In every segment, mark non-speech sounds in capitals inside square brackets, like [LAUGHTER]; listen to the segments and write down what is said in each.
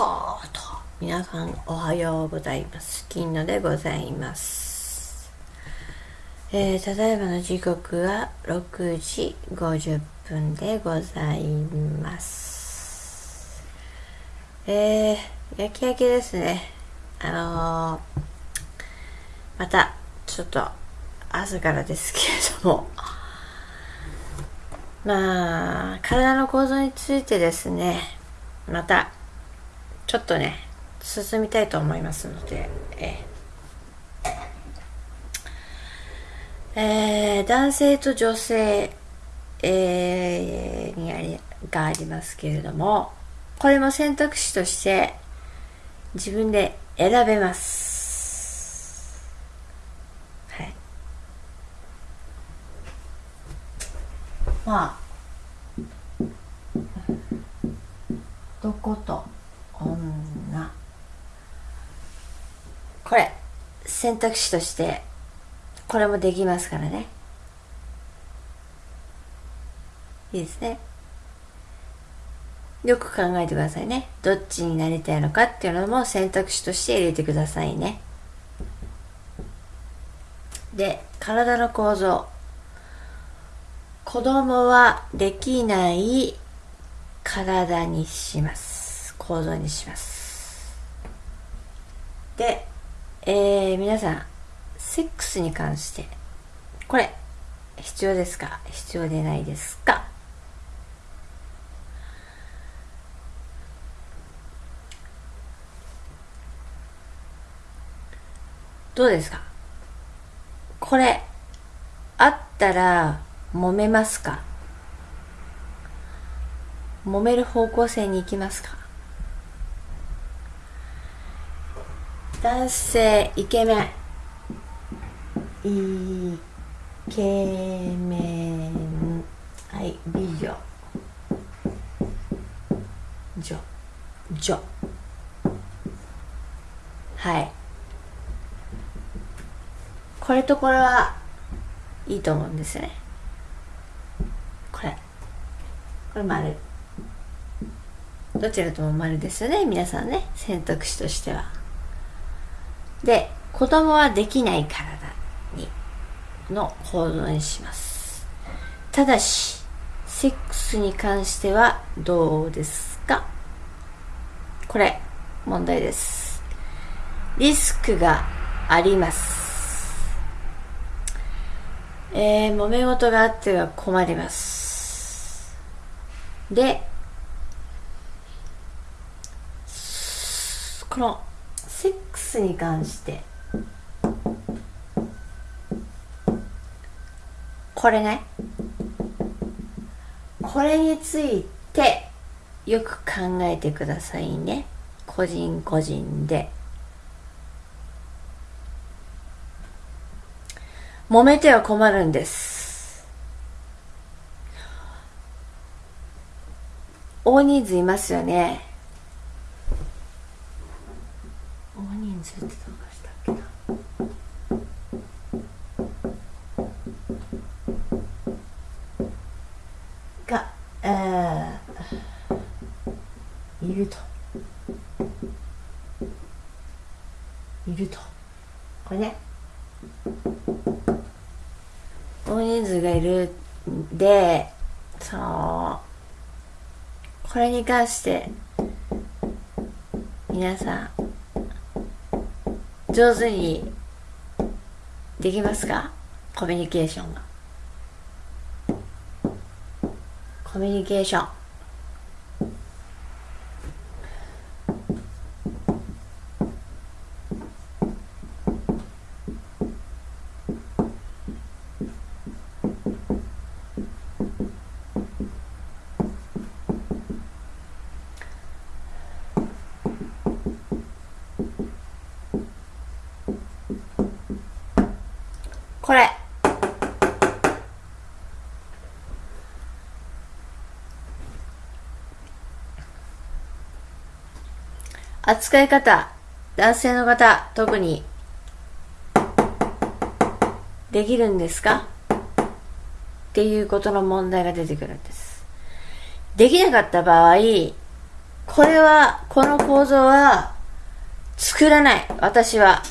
ょうと皆さんおはようございます。金野でございます。えー、ただいまの時刻は6時50分でございます。えー、焼き焼きですね。あのー、またちょっと朝からですけれども。まあ体の構造についてですね。またちょっとね進みたいと思いますのでええ。ー、男性と女性、えー、にありがありますけれどもこれも選択肢として自分で選べます。はい。まあどこと女。これ選択肢としてこれもできますからね。いいですね。よく考えてくださいね。どっちになりたいのかっていうのも選択肢として入れてくださいね。で体の構造。子供はできない体にします。構造にします。で、えー、皆さんセックスに関してこれ必要ですか？必要でないですか？どうですか？これあったら揉めますか？揉める方向性に行きますか？男性イケメン。イケメン。はい美女女。女。はい。これとこれはいいと思うんですよね。これ。これ丸。どちらとも丸ですよね皆さんね。選択肢としては。で子供はできない体にの構造にします。ただしセックスに関してはどうですか？これ問題です。リスクがあります。えー、揉め事があっては困ります。でこのセックスに関して。これね。これについてよく考えてくださいね。個人個人で。揉めては困るんです。大人数いますよね。いると。いると。これね。大人数がいるでそのこれに関して皆さん上手にできますか？コミュニケーションが。コミュニケーション。これ扱い方男性の方特にできるんですか？っていうことの問題が出てくるんですできなかった場合これは、この構造は、作らない。私は。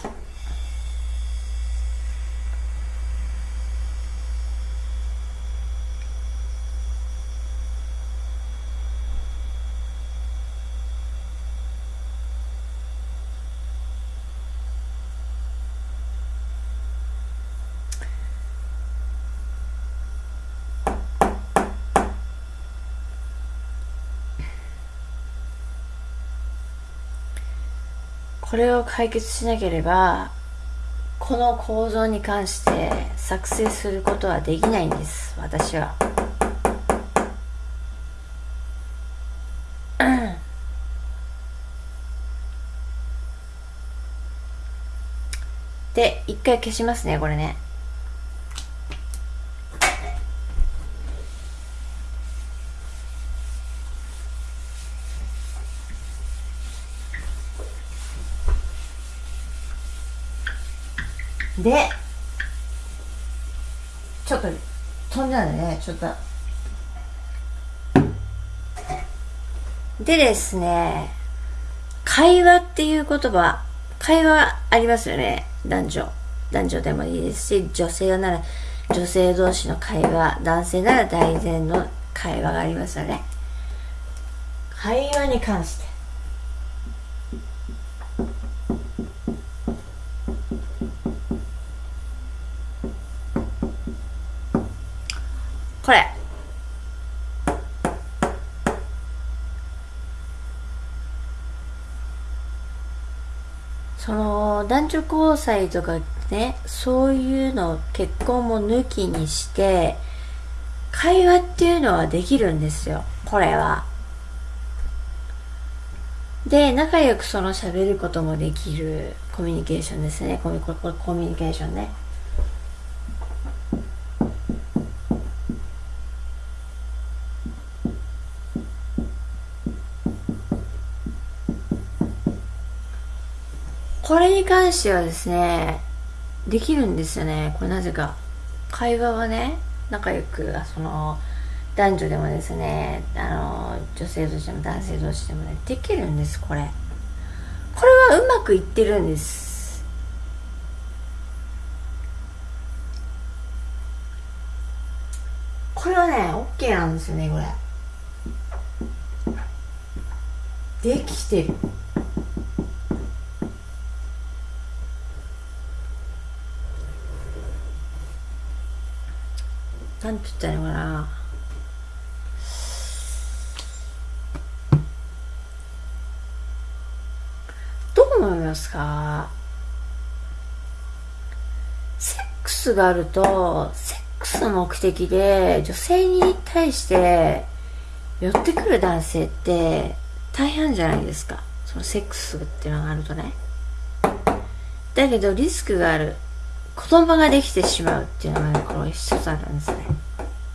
これを解決しなければこの構造に関して作成することはできないんです私は。で一回消しますねこれね。でちょっと飛んじゃうねちょっと。でですね会話っていう言葉会話ありますよね。男女。男女でもいいですし女性なら女性同士の会話男性なら大前の会話がありますよね。会話に関して。これ。その男女交際とかねそういうの結婚も抜きにして会話っていうのはできるんですよこれは。で仲良くその喋ることもできるコミュニケーションですね。コミココミュニケーションね。これに関してはですね、できるんですよね。これなぜか。会話はね、仲良く、その、男女でもですね、あの、女性同士でも男性同士でもね、できるんです、これ。これはうまくいってるんです。これはね、OK なんですよね、これ。できてる。なんて言ったらいいのかな？どう思いますか？セックスがあるとセックスの目的で女性に対して寄ってくる男性って大変じゃないですか。そのセックスっていうのがあるとね。だけどリスクがある。子供ができてしまうっていうのがね、この一つなんですね。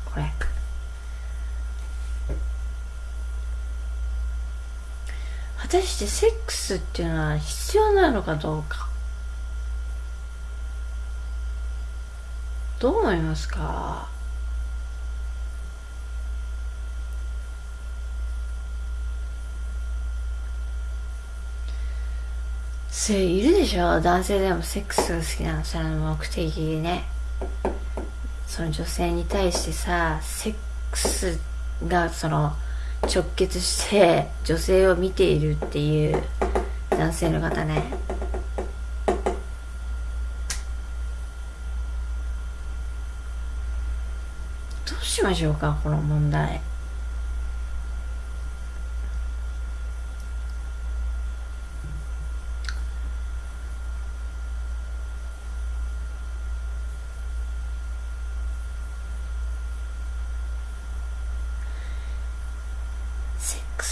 これ。果たしてセックスっていうのは必要なのかどうか。どう思いますか？性いるでしょ？男性でもセックスが好きなの。その目的でね。その女性に対してさセックスがその直結して女性を見ているっていう男性の方ね。どうしましょうかこの問題。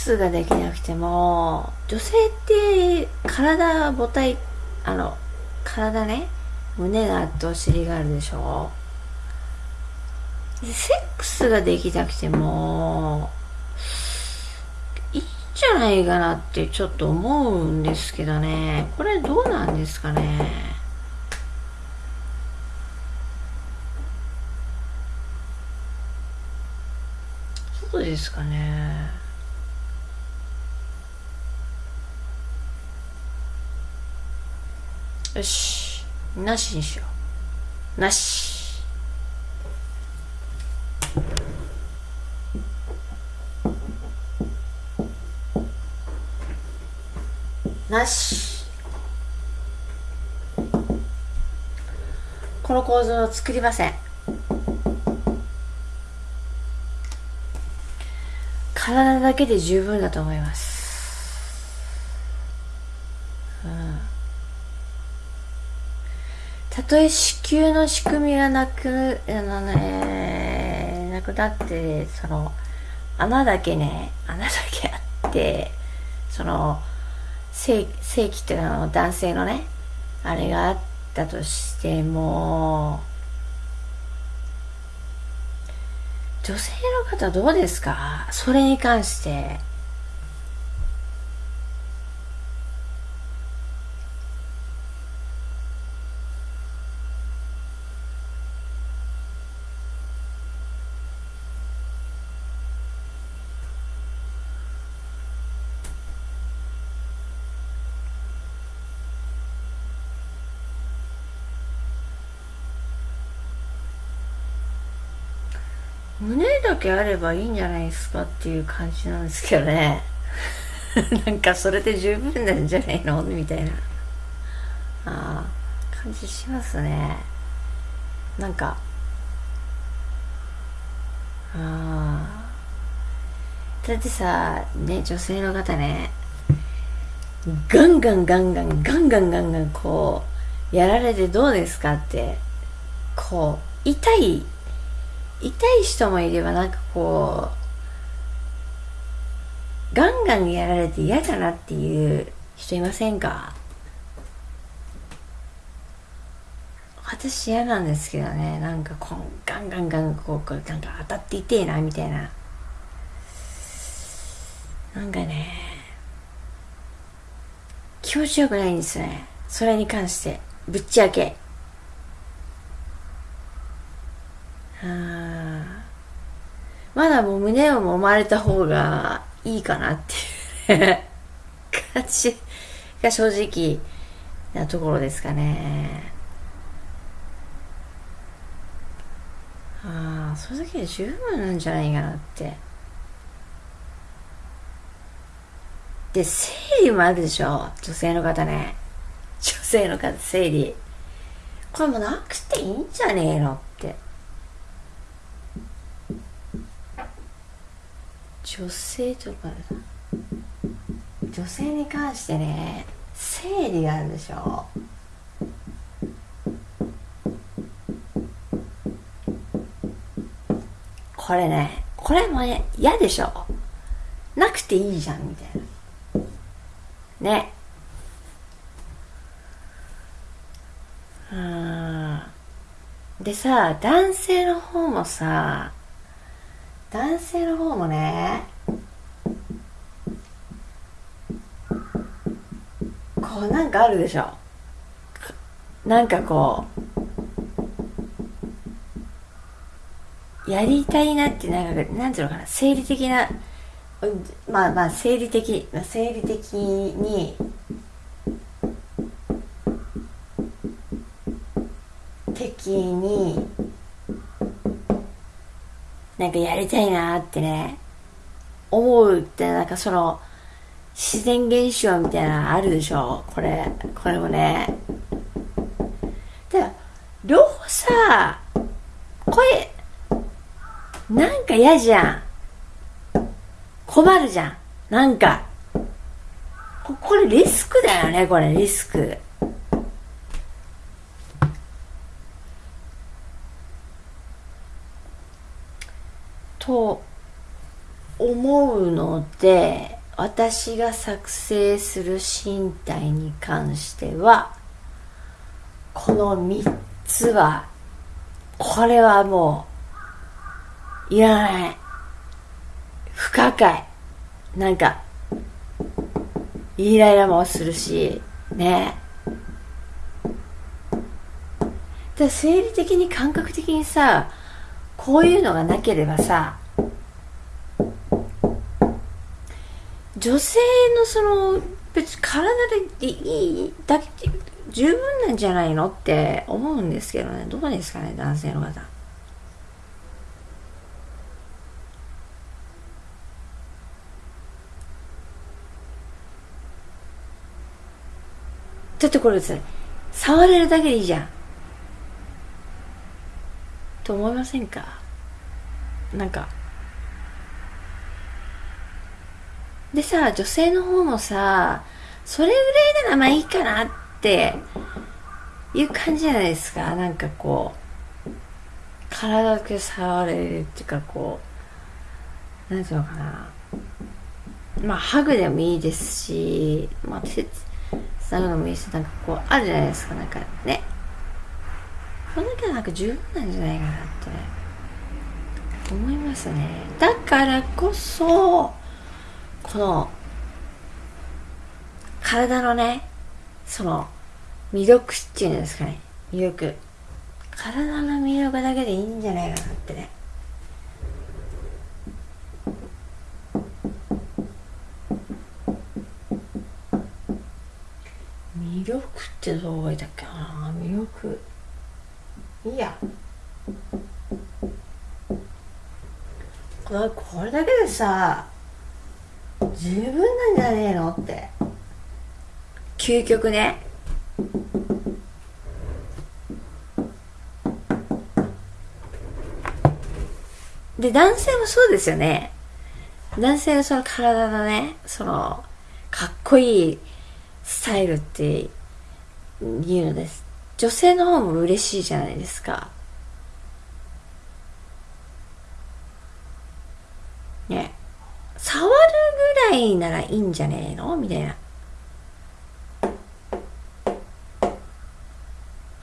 スができなくても女性って体母体あの体ね胸があってお尻があるでしょ。セックスができなくてもいいんじゃないかなってちょっと思うんですけどね。これどうなんですかね。そうですかね。よしなしにしよう。なし。なしこの構造を作りません。体だけで十分だと思います。たとえ子宮の仕組みがなく、あのね、なくなって、その、穴だけね、穴だけあって、その、正正規っていうのは男性のね、あれがあったとしても、女性の方どうですか？それに関して。胸だけあればいいんじゃないですかっていう感じなんですけどね。[LAUGHS] なんかそれで十分なんじゃないの？みたいな。あ感じしますね。なんかあだってさね女性の方ねガンガンガンガンガンガンガンガンこうやられてどうですかってこう痛い痛い人もいればなんかこうガンガンやられて嫌だなっていう人いませんか？私嫌なんですけどね。なんかこうガンガンガンこうなんか当たって痛えなみたいな。なんかね気持ちよくないんですね。それに関して。ぶっちゃけ。ああまだもう胸を揉まれた方がいいかなっていう感じが正直なところですかね。ああ、それだけで十分なんじゃないかなって。で、生理もあるでしょ？女性の方ね。女性の方、生理。これもなくていいんじゃねえのって。女性とか女性に関してね生理があるでしょ。これねこれもね嫌でしょ。なくていいじゃんみたいな。ね。うんでさ男性の方もさ男性の方もね。こうなんかあるでしょ。なんかこうやりたいなってなんかなんていうのかな。生理的なまあまあ生理的生理的に的になんかやりたいなってね、思うってなんかその、自然現象みたいなのあるでしょ？これ、これもね。だ両方さ、これ、なんか嫌じゃん。困るじゃん。なんか。これリスクだよね、これ、リスク。と思うので私が作成する身体に関してはこの3つはこれはもういらない。不可解。なんかイライラもするしね。だ生理的に感覚的にさこういうのがなければさ女性のその別に体でいいだけ十分なんじゃないのって思うんですけどね。どうですかね男性の方。だってこれですね触れるだけでいいじゃん。と思いませんか？なんか。でさ女性の方もさそれぐらいならまあいいかなっていう感じじゃないですか。なんかこう体だけ触れるっていうかこうなんていうのかな。まあハグでもいいですしまあ手つなぐのもいいしなんかこうあるじゃないですか。なんかね。これだけなんか十分なんじゃないかなって思いますね。だからこそこの体のねその魅力っていうんですかね。魅力。体の魅力だけでいいんじゃないかなってね。魅力ってどう書いたっけな。魅力。いいや。これだけでさ十分なんじゃねえのって。究極ね。で男性もそうですよね。男性のその体のねそのかっこいいスタイルっていうのです。女性の方も嬉しいじゃないですか。ね。触るぐらいならいいんじゃねえの？みたいな。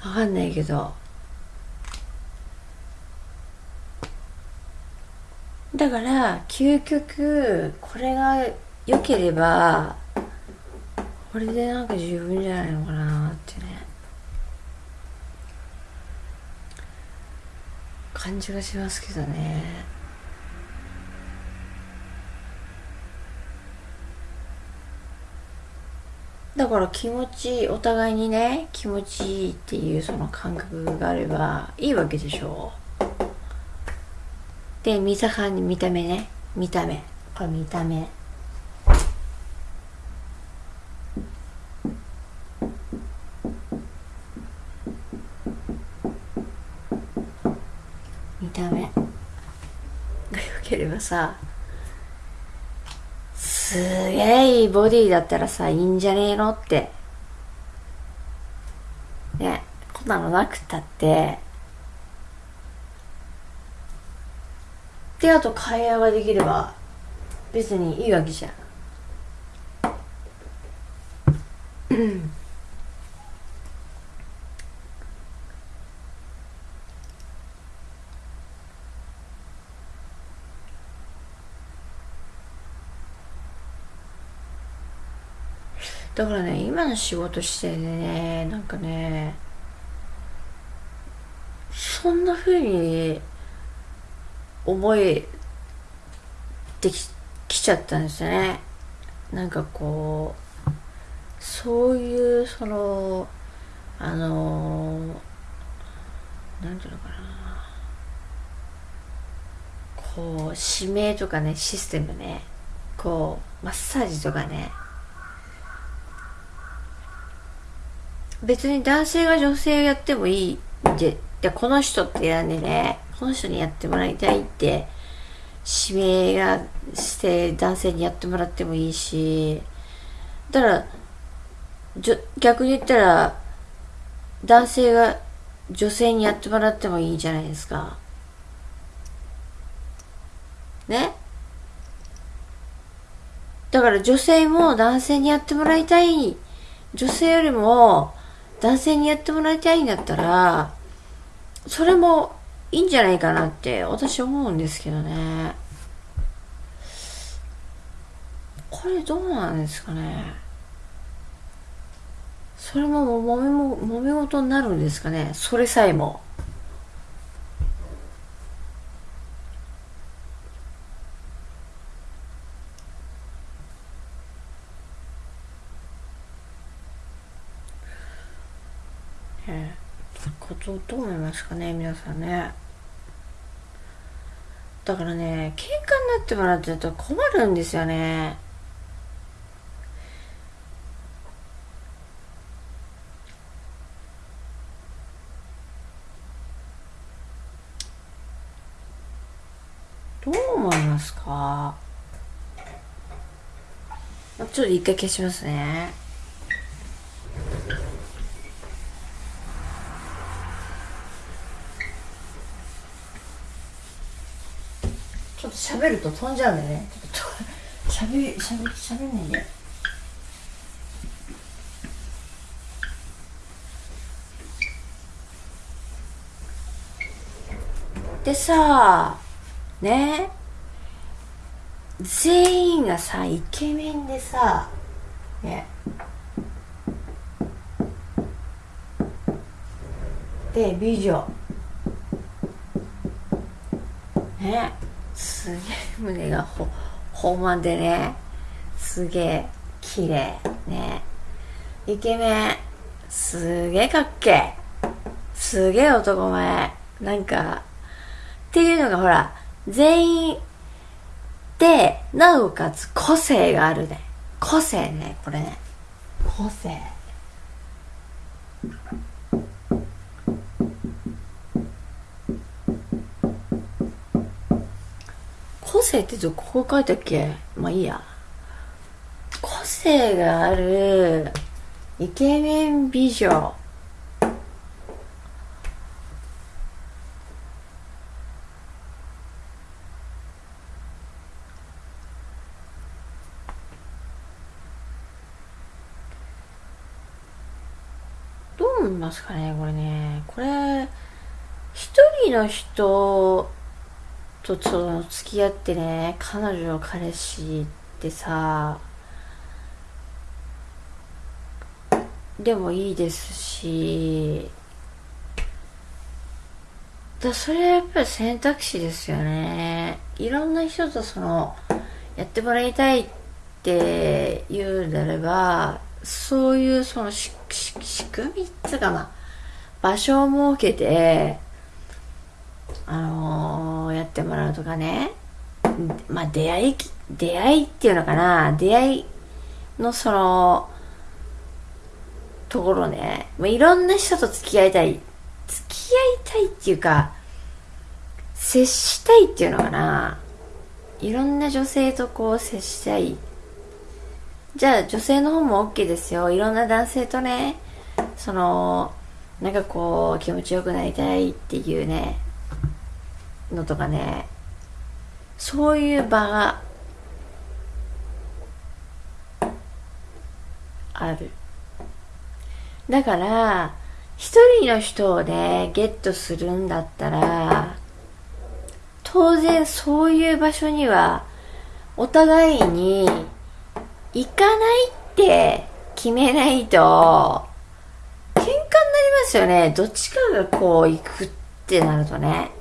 わかんないけど。だから究極これが良ければこれでなんか十分じゃないのかなってね。感じがしますけどね。だから気持ちお互いにね気持ちいいっていうその感覚があればいいわけでしょで見た感じ見た目ね。見た目。これ見た目。ればさすげえいいボディだったらさいいんじゃねえのって。ねこんなのなくったって。であと会話ができれば別にいいわけじゃん。だからね今の仕事してねなんかねそんな風に思えてききちゃったんですよね。なんかこうそういうそのあのなんていうのかな。こう指名とかねシステムね。こうマッサージとかね。別に男性が女性をやってもいいってでこの人って選んでねこの人にやってもらいたいって指名がして男性にやってもらってもいいしだから逆に言ったら男性が女性にやってもらってもいいじゃないですか。ね？だから女性も男性にやってもらいたい女性よりも男性にやってもらいたいんだったらそれもいいんじゃないかなって私思うんですけどね。これどうなんですかね。それももめも揉め事になるんですかね。それさえもねことどう思いますかね皆さんね。だからね喧嘩になってもらってると困るんですよね。どう思いますか？ちょっと一回消しますね。喋ると飛んじゃうんでね。喋り喋り喋んないで。でさね全員がさイケメンでさね。で美女。ね。すげえ胸がほほんでね。すげえ綺麗ね。イケメンすげえかっけすげえ男前。なんかっていうのがほら全員でなおかつ個性があるね。個性ねこれね。個性。個性ってどこ書いたっけ？まあいいや。個性があるイケメン美女。どう思いますかねこれね。これ一人の人とその付き合ってね彼女彼氏ってさでもいいですしだそれはやっぱり選択肢ですよね。いろんな人とそのやってもらいたいって言うなればそういうその仕組みっつうかな場所を設けてあのーやってもらうとかね。まあ出会い出会いっていうのかな。出会いのそのところね、まあ、いろんな人と付き合いたい。付き合いたいっていうか接したいっていうのかな。いろんな女性とこう接したい。じゃあ女性の方も OK ですよ。いろんな男性とねそのなんかこう気持ちよくなりたいっていうね。のとかねそういう場がある。だから一人の人をねゲットするんだったら当然そういう場所にはお互いに行かないって決めないと喧嘩になりますよね。どっちかがこう行くってなるとね。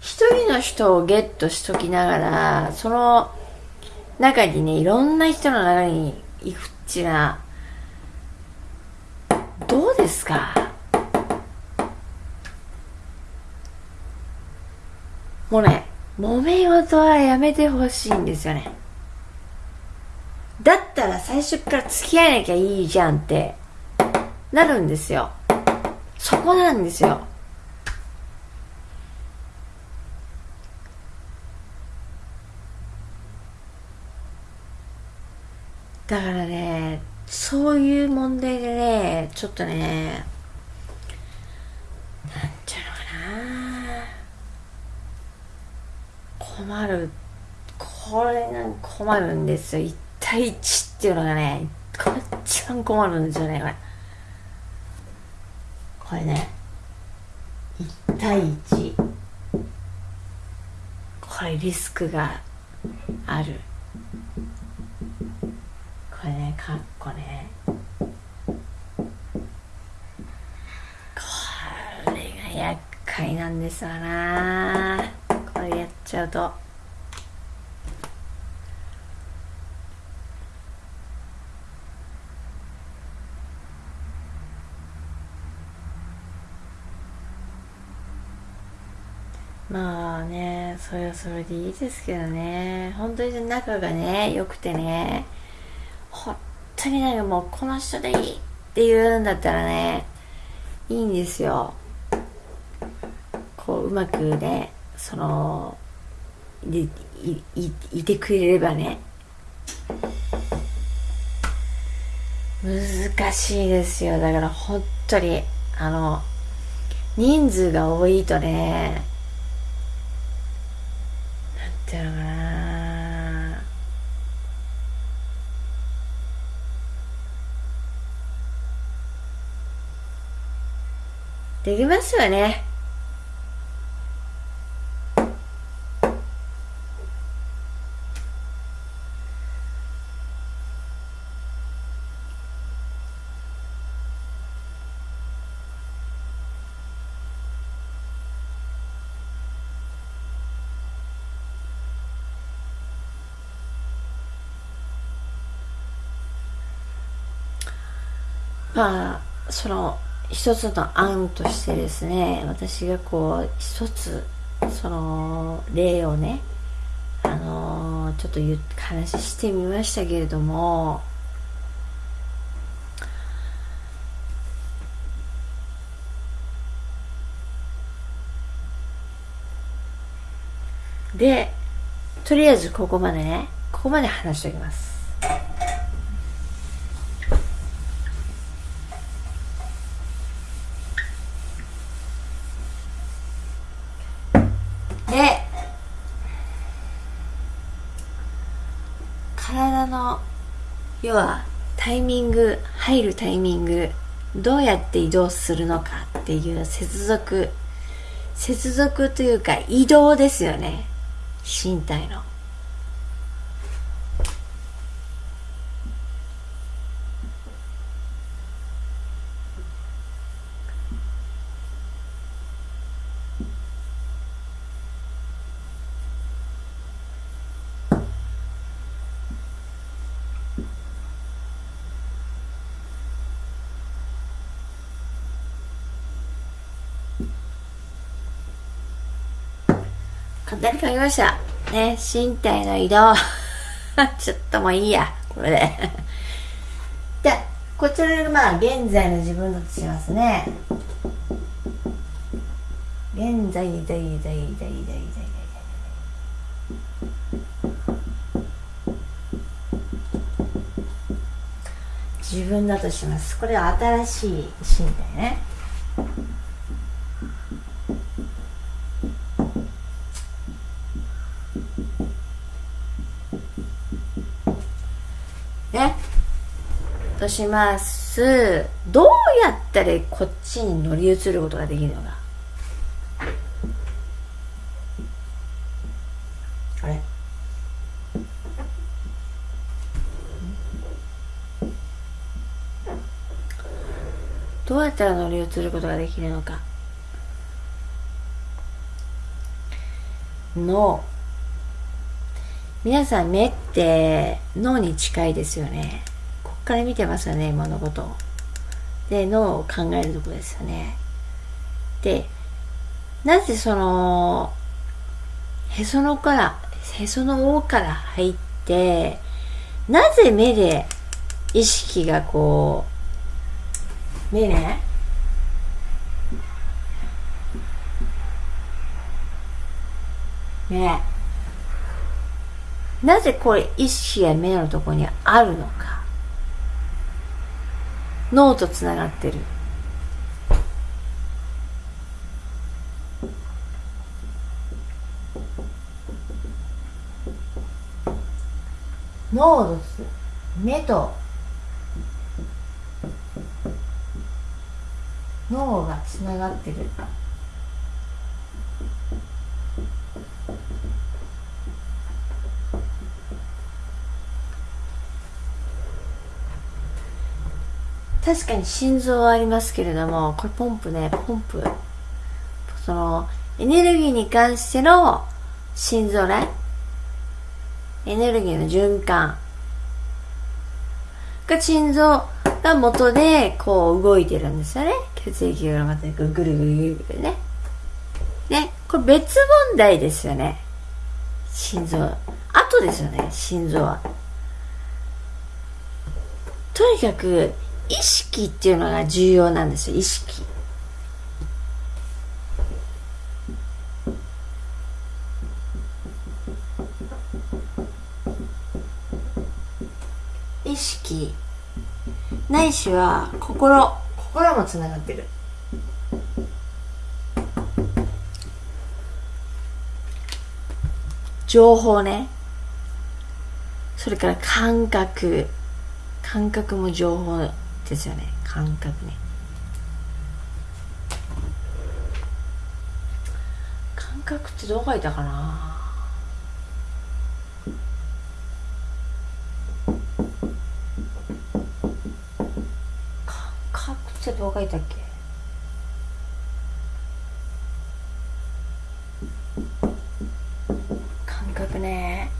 一人の人をゲットしときながらその中にねいろんな人の中に行くっちなどうですか？もうね揉め事はやめてほしいんですよね。だったら最初から付き合えなきゃいいじゃんってなるんですよ。そこなんですよ。だからねそういう問題でねちょっとねなんちゃうのかな。困る。これが困るんですよ。1対1っていうのがね一番困るんですよねこれ。これね1対1これリスクがある。かっこね。これが厄介なんですわな。これやっちゃうと。まあねそれはそれでいいですけどね。本当に仲がね良くてね。当になんかもうこの人でいいって言うんだったらねいいんですよ。こううまくねそのでいいいてくれればね。難しいですよ。だから本当にあの人数が多いとねなんていうのかな。できますよね。まあその一つの案としてですね私がこう一つその例をねあのちょっと話してみましたけれどもでとりあえずここまでねここまで話しておきます。体の要はタイミング入るタイミングどうやって移動するのかっていう接続接続というか移動ですよね。身体の。書きました。ね、身体の移動。[LAUGHS] ちょっともういいや、これで。[LAUGHS] で、こちらがまあ、現在の自分だとしますね。現在、在、在、在、在、在、在、自分だとします。これは新しい身体ね。します。どうやったらこっちに乗り移ることができるのか。あれ？どうやったら乗り移ることができるのか。脳皆さん目って脳に近いですよねから見てますよね今のこと。をで脳を考えるとこですよね。でなぜそのへそのからへその緒から入ってなぜ目で意識がこう目ねねなぜこれ意識が目のところにあるのか。脳とつながってる。脳です。目と。脳がつながってる。確かに心臓はありますけれども、これポンプね、ポンプ。その、エネルギーに関しての心臓ね。エネルギーの循環。が心臓が元でこう動いてるんですよね。血液がまたぐるぐるぐるぐるね。ね。これ別問題ですよね心臓あとですよね心臓はとにかく意識っていうのが重要なんですよ意識。意識。ないしは心。心もつながってる。情報ね。それから感覚。感覚も情報ですよね。感覚ね。感覚ってどう書いたかな？感覚ってどう書いたっけ？感覚ね。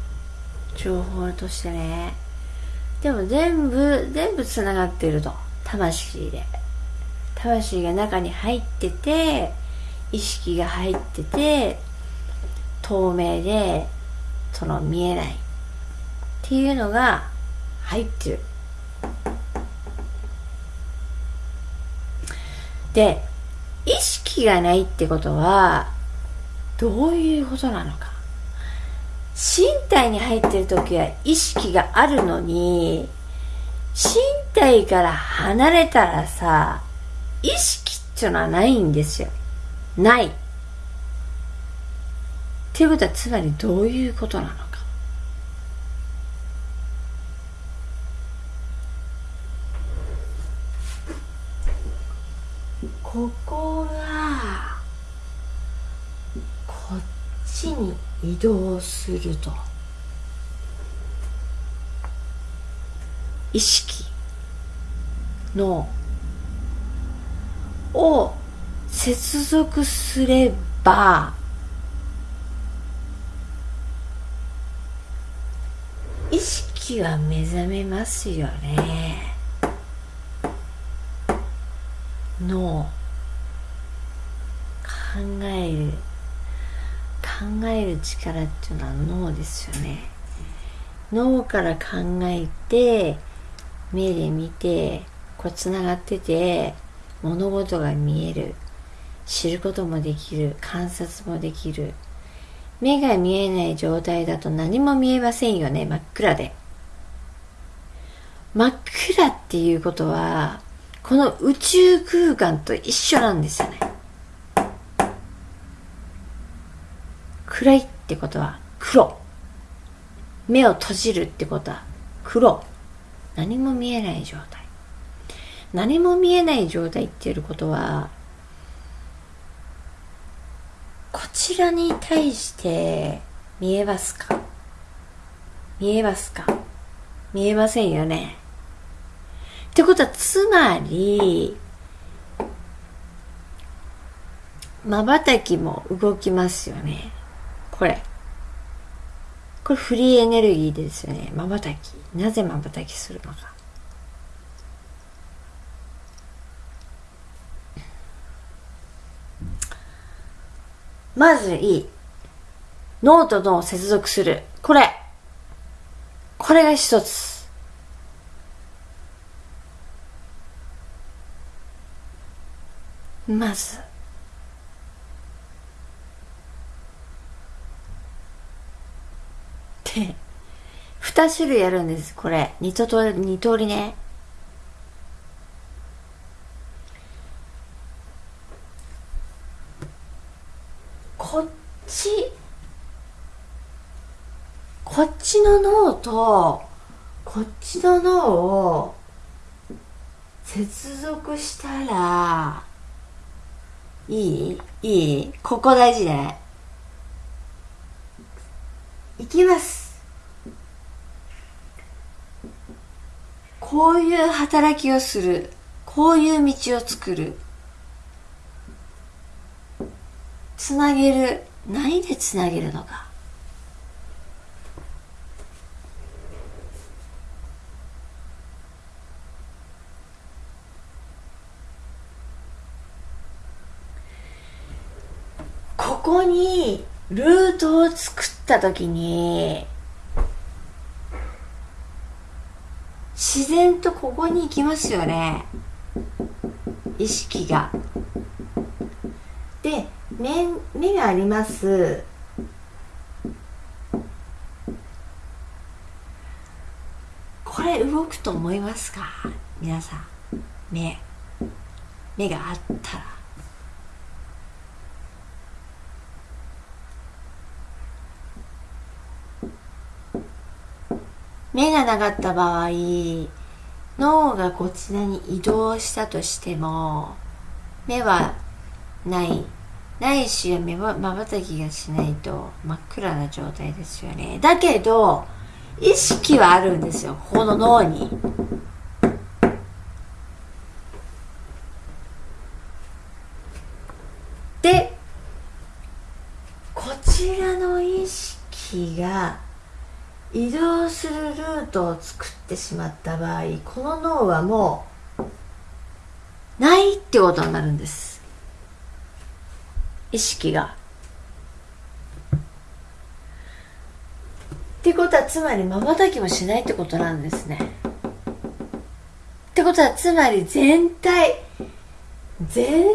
情報としてね。でも全部全部つながってると。魂で。魂が中に入ってて意識が入ってて透明でその見えない。っていうのが入ってる。で意識がないってことはどういうことなのか。身体に入ってる時は意識があるのに身体から離れたらさ意識っていうのはないんですよ。ない。っていうことはつまりどういうことなのかここがこっちに移動すると。意識のを接続すれば意識は目覚めますよね。脳。考える。考える力っていうのは脳ですよね。脳から考えて目で見てこうつながってて物事が見える。知ることもできる。観察もできる。目が見えない状態だと何も見えませんよね。真っ暗で。真っ暗っていうことはこの宇宙空間と一緒なんですよね。暗いってことは黒。目を閉じるってことは黒。何も見えない状態。何も見えない状態っていうことはこちらに対して見えますか？見えますか？見えませんよね。ってことはつまり瞬きも動きますよね。これ。これフリーエネルギーですよね。瞬き。なぜ瞬きするのか。まずいい。脳と脳を接続する。これ。これが一つ。まず。2種類あるんですこれ。二通り二通りね。こっち。こっちの脳とこっちの脳を接続したらいい？いい？ここ大事ね。いきます。こういう働きをする。こういう道を作る。つなげる。何でつなげるのかこここにルートを作った時に自然とここに行きますよね。意識が。で目目があります。これ動くと思いますか？皆さん。目。目があったら。目がなかった場合脳がこちらに移動したとしても目はない。ないし目まばたきがしないと真っ暗な状態ですよね。だけど意識はあるんですよ。この脳にでこちらの意識が移動するルートを作ってしまった場合この脳はもうないってことになるんです。意識が。ってことはつまりまばたきもしないってことなんですね。ってことはつまり全体全体も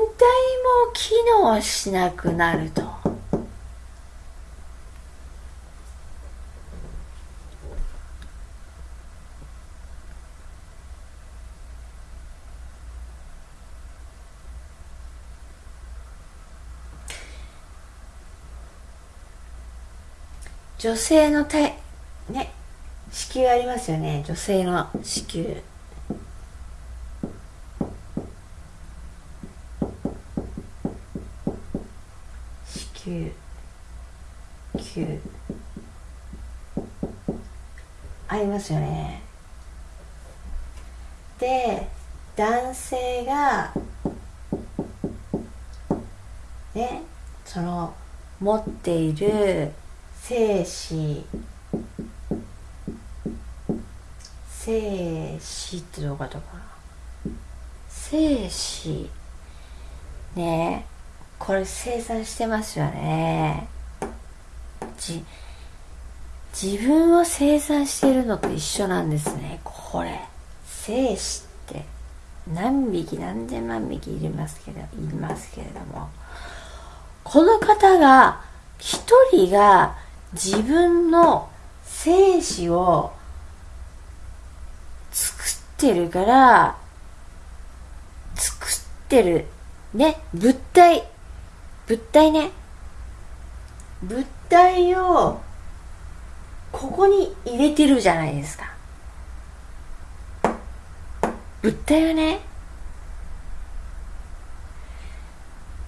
機能しなくなると。女性の体ね子宮ありますよね。女性の子宮。子宮球。ありますよね。で男性がねその持っている精子精子ってどうかとか精子。ねえ。これ生産してますよね。じ自分を生産してるのと一緒なんですね。これ。精子って何匹何千万匹いりますけどいますけれども。この方が一人が自分の精子を作ってるから作ってるね物体。物体ね。物体をここに入れてるじゃないですか。物体はね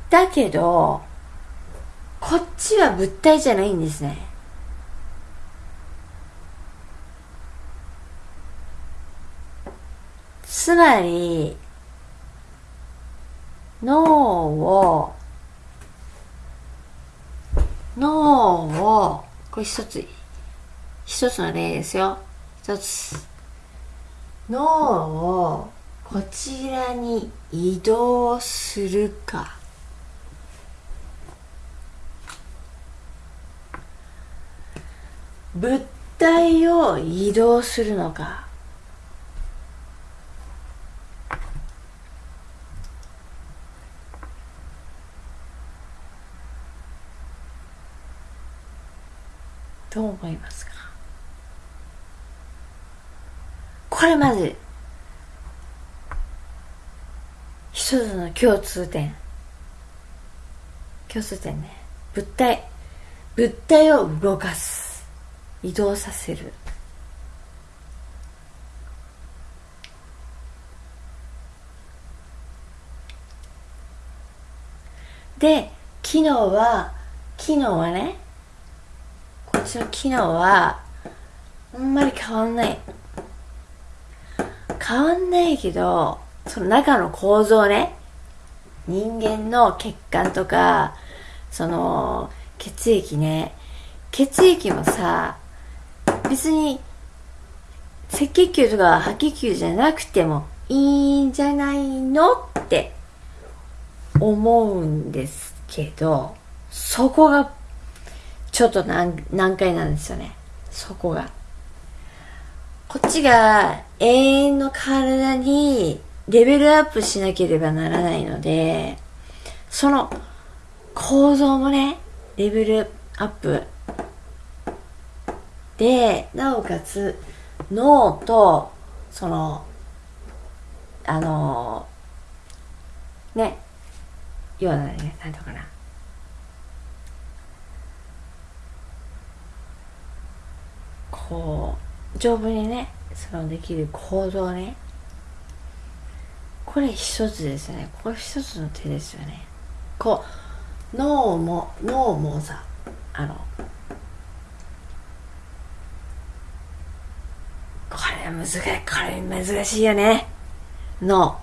だけどこっちは物体じゃないんですね。つまり脳を脳をこれ一つ一つの例ですよ。一つ脳をこちらに移動するか。物体を移動するのか。どう思いますかこれまず一つの共通点。共通点ね。物体。物体を動かす。移動させる。で機能は機能はね私の機能はあんまり変わんない。変わんないけどその中の構造ね。人間の血管とかその血液ね。血液もさ別に赤血球とか白血球じゃなくてもいいんじゃないのって思うんですけどそこがちょっと難難解なんですよね。そこが。こっちが永遠の体にレベルアップしなければならないのでその構造もねレベルアップでなおかつ脳とそのあのね要はね何ていうかな。こう丈夫にねそのできる構造ね。これ一つですね。これ一つの手ですよね。こう脳も脳もさあのこれ難しいこれ難しいよね。脳。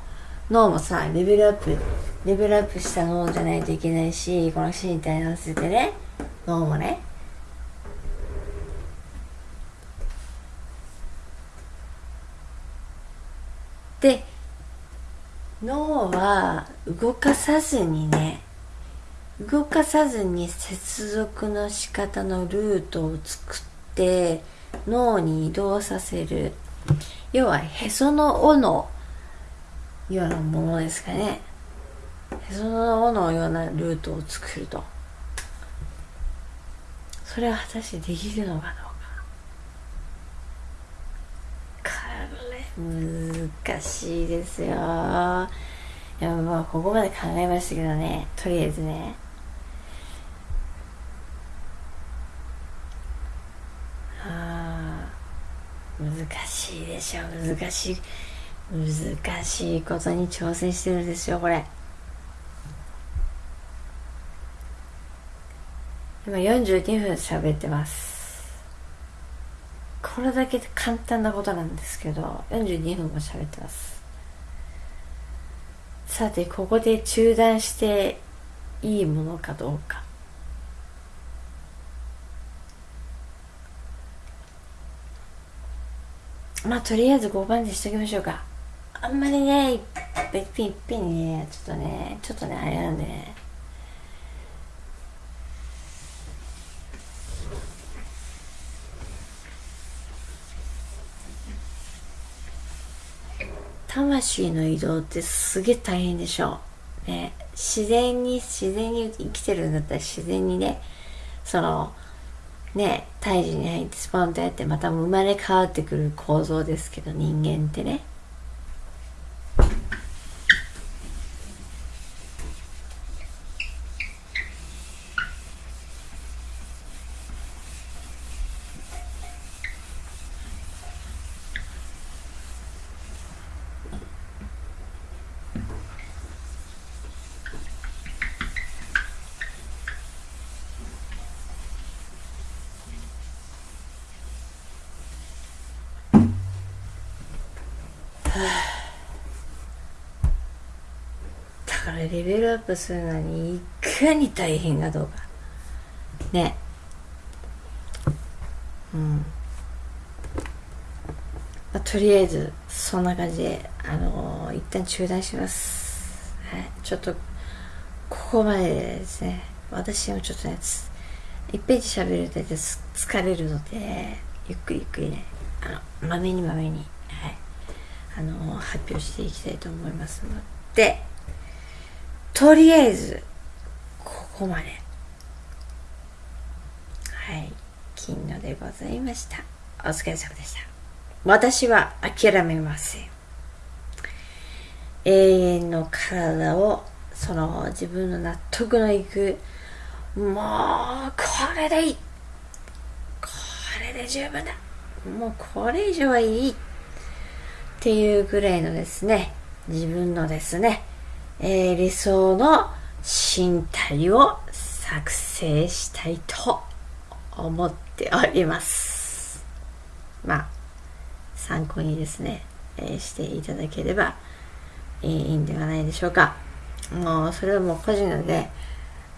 脳もさレベルアップレベルアップした脳じゃないといけないしこの身体に合わせてね。脳もね。で脳は動かさずにね動かさずに接続の仕方のルートを作って脳に移動させる。要はへその緒のようなものですかね。へその緒のようなルートを作ると。それは果たしてできるのかどうか。こ難しいですよ。いやまあここまで考えましたけどね。とりあえずね。あ難しいでしょ難しい難しいことに挑戦してるんですよこれ。今42分喋ってます。これだけ簡単なことなんですけど42分も喋ってます。さてここで中断していいものかどうか。まあとりあえず5番でしときましょうか。あんまりねいっぺんいっぺんにねちょっとねちょっとねあれなんでね。魂の移動ってすげえ大変でしょう。ね、自然に、自然に生きてるんだったら自然にね、その、ね、胎児に入ってスポンとやってまた生まれ変わってくる構造ですけど人間ってねだからレベルアップするのにいかに大変かどうか。ね。うん、まあ、とりあえずそんな感じであのー、一旦中断します。はい。ちょっとここまでですね。私もちょっとね1ページ喋ると疲れるのでゆっくりゆっくりね。あのまめにまめに。はい。あの発表していきたいと思いますのでとりあえずここまで。はい。金のでございました。お疲れ様でした。私は諦めません。永遠の体をその自分の納得のいくもうこれでいい。これで十分だ。もうこれ以上はいい。っていうぐらいのですね、自分のですね、えー、理想の身体を作成したいと思っております。まあ、参考にですね、えー、していただければいいんではないでしょうか。もう、それはもう個人なので、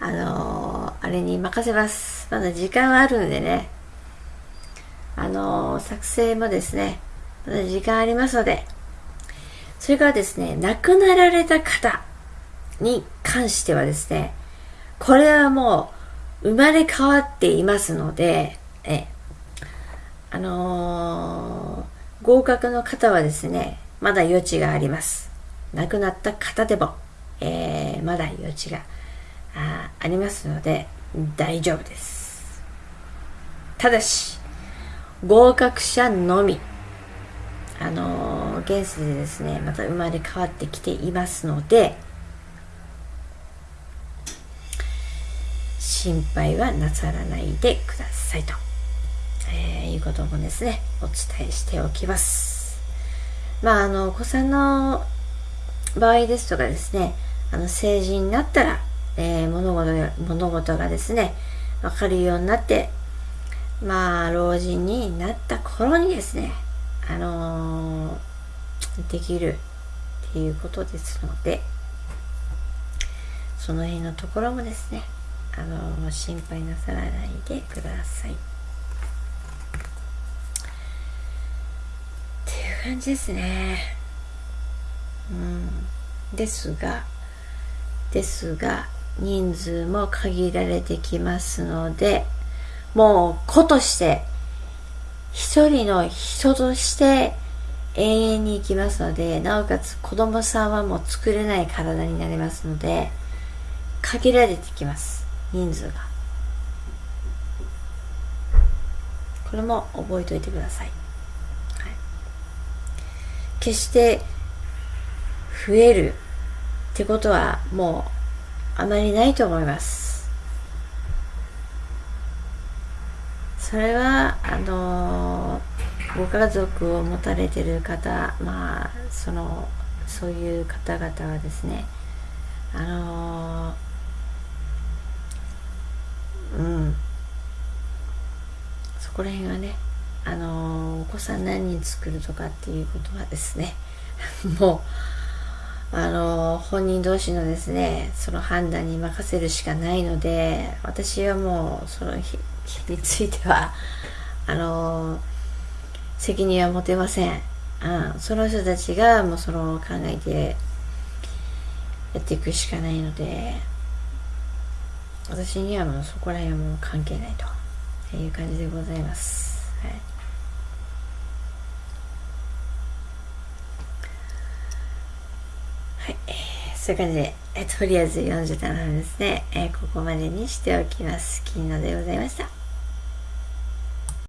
あのー、あれに任せます。まだ時間はあるんでね、あのー、作成もですね、時間ありますので、それからですね、亡くなられた方に関してはですね、これはもう生まれ変わっていますので、えあのー、合格の方はですね、まだ余地があります。亡くなった方でも、えー、まだ余地があありますので、大丈夫です。ただし、合格者のみ、あのー、現世でですね、また生まれ変わってきていますので、心配はなさらないでくださいと、えー、いうこともですね、お伝えしておきます。まあ、あの、お子さんの場合ですとかですね、あの、成人になったら、えー、物事物事がですね、わかるようになって、まあ、老人になった頃にですね、あのー、できるっていうことですので、その辺のところもですね、あのー、心配なさらないでください。っていう感じですね。うん。ですが、ですが、人数も限られてきますので、もう子として、一人の人として永遠に生きますので、なおかつ子供さんはもう作れない体になりますので、限られてきます。人数が。これも覚えておいてください。はい、決して増えるってことはもうあまりないと思いますそれはあのご家族を持たれてる方まあそのそういう方々はですねあのうん。そこら辺はねあのお子さん何人作るとかっていうことはですね [LAUGHS] もうあの本人同士のですねその判断に任せるしかないので私はもうその日についてはあの責任は持てません、うん、その人たちがもうその考えてやっていくしかないので私にはもうそこら辺はもう関係ないという感じでございます、はいはい、そういう感じで、えとりあえず47分ですね、え、ここまでにしておきます。金野でございました。